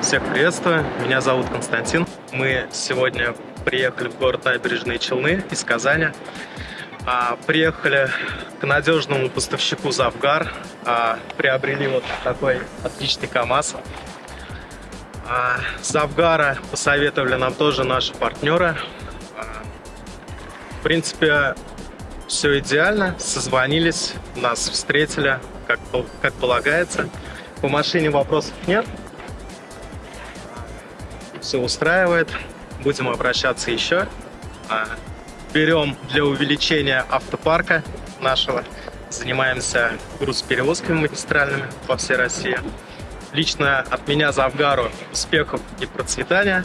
Всех приветствую, меня зовут Константин. Мы сегодня приехали в город Набережные Челны из Казани. А, приехали к надежному поставщику Завгар. А, приобрели вот такой отличный КАМАЗ. А, Завгара посоветовали нам тоже наши партнеры. В принципе, все идеально. Созвонились, нас встретили, как, как полагается. По машине вопросов нет. Все устраивает. Будем обращаться еще. А, Берем для увеличения автопарка нашего. Занимаемся грузоперевозками магистральными по всей России. Лично от меня за Авгару успехов и процветания.